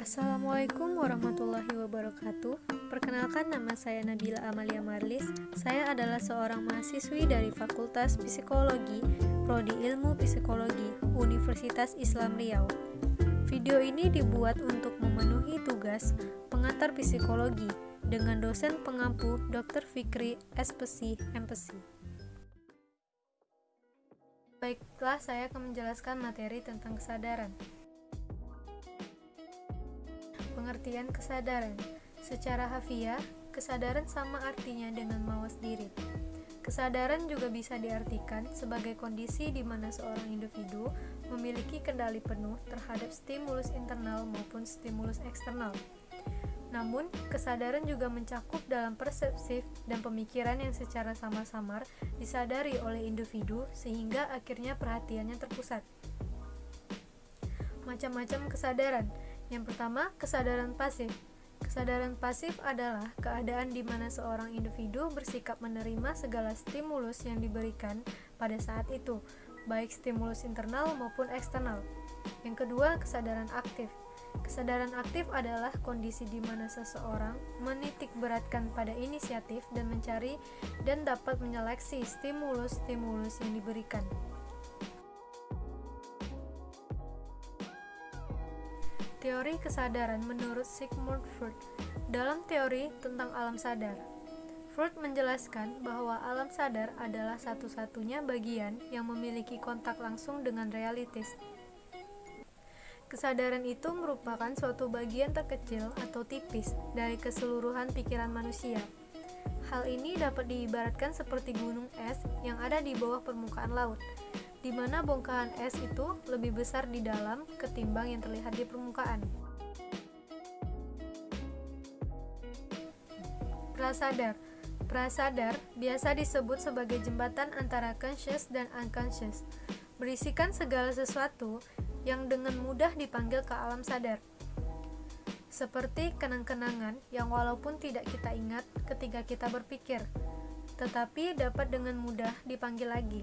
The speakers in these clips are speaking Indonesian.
Assalamualaikum warahmatullahi wabarakatuh. Perkenalkan nama saya Nabila Amalia Marlis. Saya adalah seorang mahasiswi dari Fakultas Psikologi, Prodi Ilmu Psikologi, Universitas Islam Riau. Video ini dibuat untuk memenuhi tugas pengantar psikologi dengan dosen pengampu Dr. Fikri SPC MPC. Baiklah, saya akan menjelaskan materi tentang kesadaran. Pengertian kesadaran Secara hafiah, kesadaran sama artinya dengan mawas diri. Kesadaran juga bisa diartikan sebagai kondisi di mana seorang individu memiliki kendali penuh terhadap stimulus internal maupun stimulus eksternal. Namun, kesadaran juga mencakup dalam persepsi dan pemikiran yang secara samar-samar disadari oleh individu sehingga akhirnya perhatiannya terpusat. Macam-macam kesadaran yang pertama, kesadaran pasif. Kesadaran pasif adalah keadaan di mana seorang individu bersikap menerima segala stimulus yang diberikan pada saat itu, baik stimulus internal maupun eksternal. Yang kedua, kesadaran aktif. Kesadaran aktif adalah kondisi di mana seseorang menitik beratkan pada inisiatif dan mencari dan dapat menyeleksi stimulus-stimulus yang diberikan. Teori kesadaran menurut Sigmund Freud dalam teori tentang alam sadar. Freud menjelaskan bahwa alam sadar adalah satu-satunya bagian yang memiliki kontak langsung dengan realitas. Kesadaran itu merupakan suatu bagian terkecil atau tipis dari keseluruhan pikiran manusia. Hal ini dapat diibaratkan seperti gunung es yang ada di bawah permukaan laut di mana bongkahan es itu lebih besar di dalam ketimbang yang terlihat di permukaan. Prasadar Prasadar biasa disebut sebagai jembatan antara conscious dan unconscious, berisikan segala sesuatu yang dengan mudah dipanggil ke alam sadar. Seperti kenang-kenangan yang walaupun tidak kita ingat ketika kita berpikir, tetapi dapat dengan mudah dipanggil lagi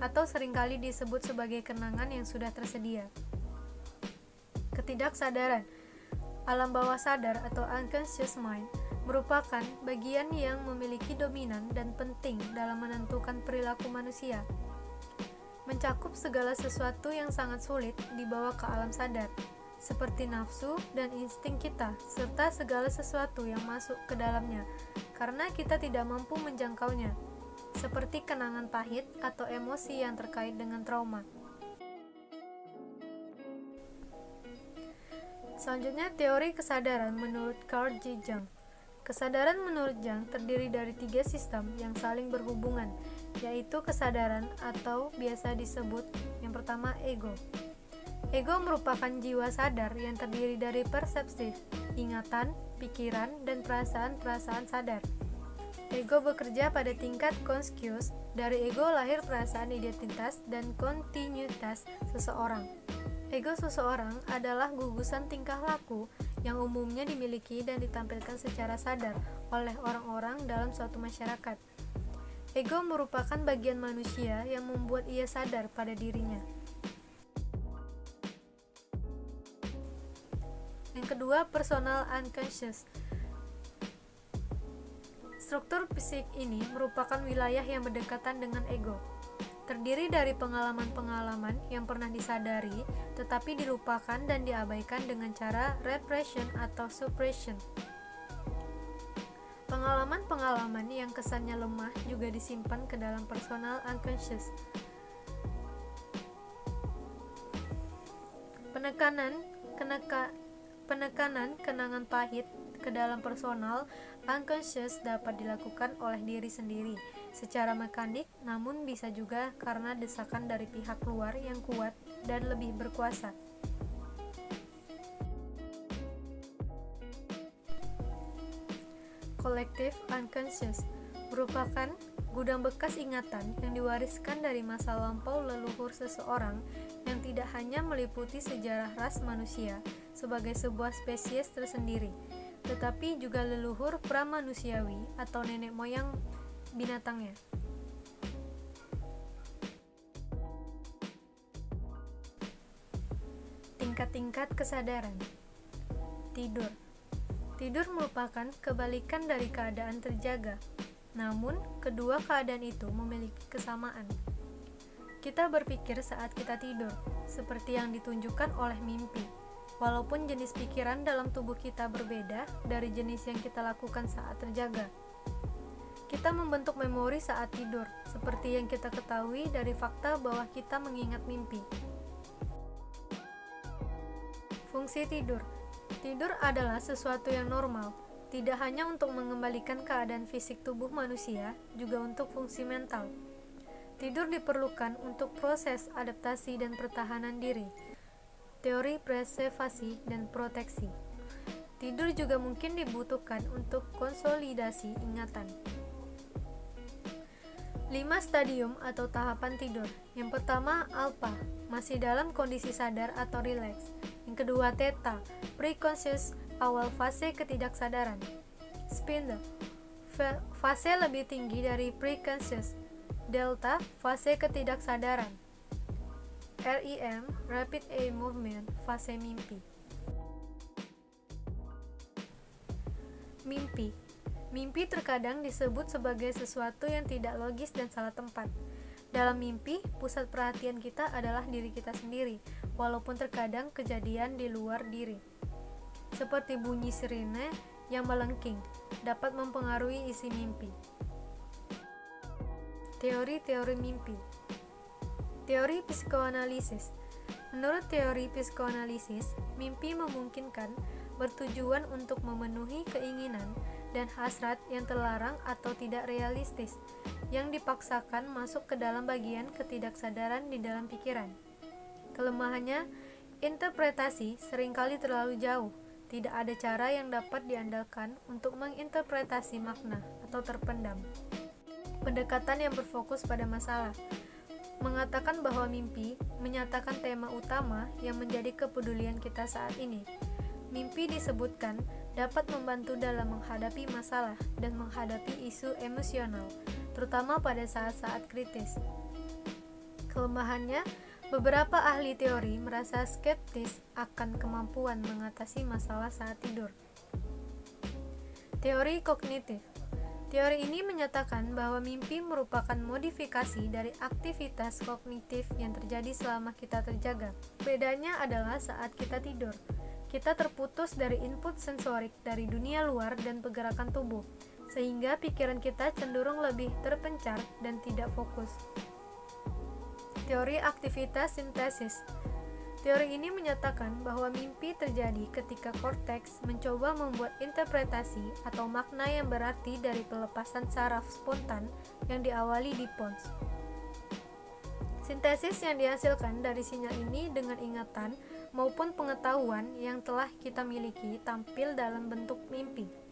atau sering kali disebut sebagai kenangan yang sudah tersedia. Ketidaksadaran alam bawah sadar atau unconscious mind merupakan bagian yang memiliki dominan dan penting dalam menentukan perilaku manusia. Mencakup segala sesuatu yang sangat sulit dibawa ke alam sadar, seperti nafsu dan insting kita, serta segala sesuatu yang masuk ke dalamnya, karena kita tidak mampu menjangkaunya seperti kenangan pahit atau emosi yang terkait dengan trauma. Selanjutnya, teori kesadaran menurut Carl J. Jung. Kesadaran menurut Jung terdiri dari tiga sistem yang saling berhubungan, yaitu kesadaran atau biasa disebut yang pertama ego. Ego merupakan jiwa sadar yang terdiri dari persepsi, ingatan, pikiran, dan perasaan-perasaan sadar. Ego bekerja pada tingkat konskius. Dari ego lahir perasaan identitas dan kontinuitas seseorang. Ego seseorang adalah gugusan tingkah laku yang umumnya dimiliki dan ditampilkan secara sadar oleh orang-orang dalam suatu masyarakat. Ego merupakan bagian manusia yang membuat ia sadar pada dirinya. Yang kedua, personal unconscious Struktur fisik ini merupakan wilayah yang berdekatan dengan ego. Terdiri dari pengalaman-pengalaman yang pernah disadari tetapi dilupakan dan diabaikan dengan cara repression atau suppression. Pengalaman-pengalaman yang kesannya lemah juga disimpan ke dalam personal unconscious. Penekanan, keneka, penekanan kenangan pahit ke dalam personal unconscious dapat dilakukan oleh diri sendiri secara mekanik namun bisa juga karena desakan dari pihak luar yang kuat dan lebih berkuasa. Collective unconscious merupakan gudang bekas ingatan yang diwariskan dari masa lampau leluhur seseorang yang tidak hanya meliputi sejarah ras manusia sebagai sebuah spesies tersendiri, tetapi juga leluhur pramanusiawi atau nenek moyang binatangnya. Tingkat-tingkat kesadaran tidur. Tidur merupakan kebalikan dari keadaan terjaga. Namun, kedua keadaan itu memiliki kesamaan. Kita berpikir saat kita tidur, seperti yang ditunjukkan oleh mimpi. Walaupun jenis pikiran dalam tubuh kita berbeda dari jenis yang kita lakukan saat terjaga. Kita membentuk memori saat tidur, seperti yang kita ketahui dari fakta bahwa kita mengingat mimpi. Fungsi tidur Tidur adalah sesuatu yang normal, tidak hanya untuk mengembalikan keadaan fisik tubuh manusia, juga untuk fungsi mental. Tidur diperlukan untuk proses adaptasi dan pertahanan diri. Teori preservasi dan proteksi. Tidur juga mungkin dibutuhkan untuk konsolidasi ingatan. 5 stadium atau tahapan tidur. Yang pertama, alpha, masih dalam kondisi sadar atau rileks. Yang kedua, theta, preconscious, awal fase ketidaksadaran. Spindle, fase lebih tinggi dari preconscious, Delta, fase ketidaksadaran. REM, rapid eye movement, fase mimpi. Mimpi Mimpi terkadang disebut sebagai sesuatu yang tidak logis dan salah tempat. Dalam mimpi, pusat perhatian kita adalah diri kita sendiri, walaupun terkadang kejadian di luar diri. Seperti bunyi sirine yang melengking, dapat mempengaruhi isi mimpi. Teori-teori mimpi Teori psikoanalisis. Menurut teori psikoanalisis, mimpi memungkinkan bertujuan untuk memenuhi keinginan dan hasrat yang terlarang atau tidak realistis, yang dipaksakan masuk ke dalam bagian ketidaksadaran di dalam pikiran. Kelemahannya, interpretasi sering kali terlalu jauh, tidak ada cara yang dapat diandalkan untuk menginterpretasi makna atau terpendam. Pendekatan yang berfokus pada masalah, mengatakan bahwa mimpi menyatakan tema utama yang menjadi kepedulian kita saat ini. Mimpi disebutkan dapat membantu dalam menghadapi masalah dan menghadapi isu emosional, terutama pada saat-saat kritis. Kelemahannya, beberapa ahli teori merasa skeptis akan kemampuan mengatasi masalah saat tidur. Teori kognitif Teori ini menyatakan bahwa mimpi merupakan modifikasi dari aktivitas kognitif yang terjadi selama kita terjaga. Bedanya adalah saat kita tidur. Kita terputus dari input sensorik dari dunia luar dan pergerakan tubuh, sehingga pikiran kita cenderung lebih terpencar dan tidak fokus. Teori aktivitas sintesis Teori ini menyatakan bahwa mimpi terjadi ketika korteks mencoba membuat interpretasi atau makna yang berarti dari pelepasan saraf spontan yang diawali di pons. Sintesis yang dihasilkan dari sinyal ini dengan ingatan maupun pengetahuan yang telah kita miliki tampil dalam bentuk mimpi.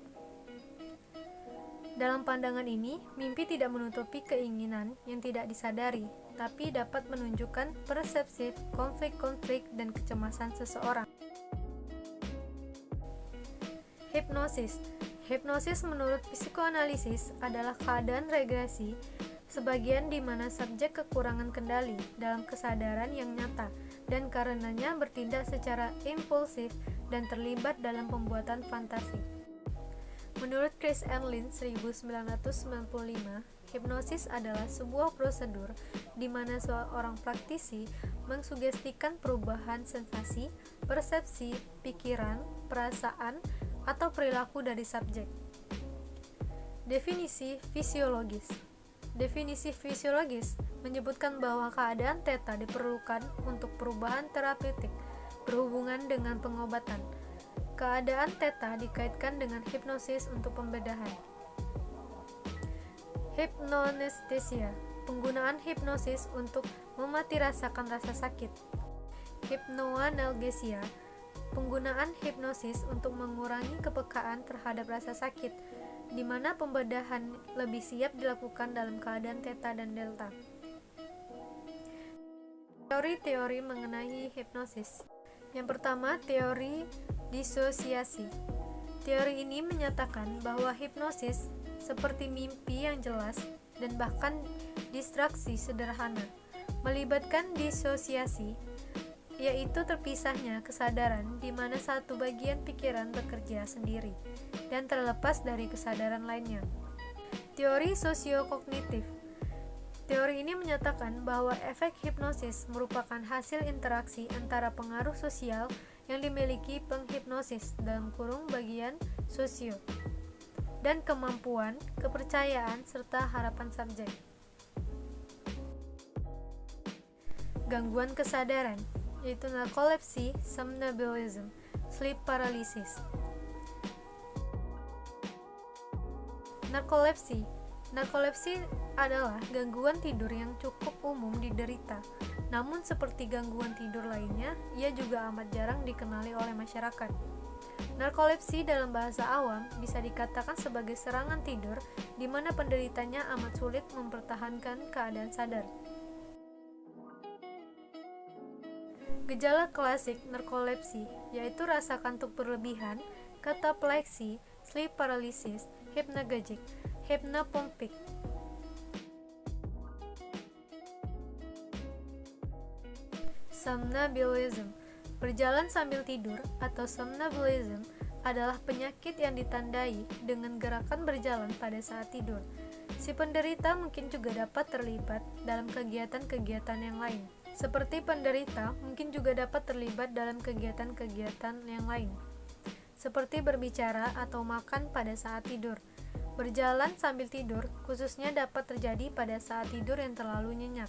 Dalam pandangan ini, mimpi tidak menutupi keinginan yang tidak disadari, tapi dapat menunjukkan persepsi konflik-konflik dan kecemasan seseorang. Hipnosis Hipnosis menurut psikoanalisis adalah keadaan regresi sebagian di mana subjek kekurangan kendali dalam kesadaran yang nyata dan karenanya bertindak secara impulsif dan terlibat dalam pembuatan fantasi. Menurut Chris Enlin 1995, hipnosis adalah sebuah prosedur di mana seorang praktisi mengsugestikan perubahan sensasi, persepsi, pikiran, perasaan, atau perilaku dari subjek. Definisi fisiologis Definisi fisiologis menyebutkan bahwa keadaan teta diperlukan untuk perubahan terapeutik berhubungan dengan pengobatan, Keadaan teta dikaitkan dengan hipnosis untuk pembedahan. Hipnonestesia, penggunaan hipnosis untuk memati rasakan rasa sakit. Hipnoanalgesia, penggunaan hipnosis untuk mengurangi kepekaan terhadap rasa sakit, di mana pembedahan lebih siap dilakukan dalam keadaan teta dan delta. Teori-teori mengenai hipnosis. Yang pertama, teori Disosiasi Teori ini menyatakan bahwa hipnosis seperti mimpi yang jelas dan bahkan distraksi sederhana melibatkan disosiasi yaitu terpisahnya kesadaran di mana satu bagian pikiran bekerja sendiri dan terlepas dari kesadaran lainnya. Teori sosiokognitif Teori ini menyatakan bahwa efek hipnosis merupakan hasil interaksi antara pengaruh sosial yang dimiliki penghipnosis dalam kurung bagian sosio dan kemampuan, kepercayaan, serta harapan subjek. Gangguan kesadaran yaitu narkolepsi, somnambulism, sleep paralysis. Narkolepsi Narkolepsi adalah gangguan tidur yang cukup umum diderita. Namun seperti gangguan tidur lainnya, ia juga amat jarang dikenali oleh masyarakat. Narkolepsi dalam bahasa awam bisa dikatakan sebagai serangan tidur di mana penderitanya amat sulit mempertahankan keadaan sadar. Gejala klasik narkolepsi yaitu rasa kantuk berlebihan, katapleksi, sleep paralysis, hypnagogic, hypnopompic. Somnambulism Berjalan sambil tidur atau somnambulism adalah penyakit yang ditandai dengan gerakan berjalan pada saat tidur. Si penderita mungkin juga dapat terlibat dalam kegiatan-kegiatan yang lain. Seperti penderita, mungkin juga dapat terlibat dalam kegiatan-kegiatan yang lain, seperti berbicara atau makan pada saat tidur. Berjalan sambil tidur, khususnya dapat terjadi pada saat tidur yang terlalu nyenyak.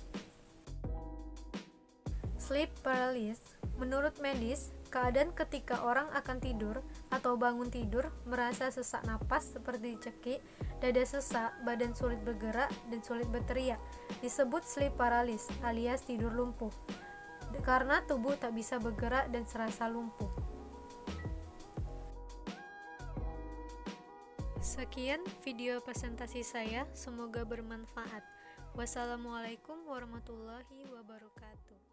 Sleep paralysis, menurut medis, keadaan ketika orang akan tidur atau bangun tidur merasa sesak napas seperti dicekik, dada sesak, badan sulit bergerak, dan sulit berteriak. Disebut sleep paralysis alias tidur lumpuh, karena tubuh tak bisa bergerak dan serasa lumpuh. Sekian video presentasi saya, semoga bermanfaat. Wassalamualaikum warahmatullahi wabarakatuh.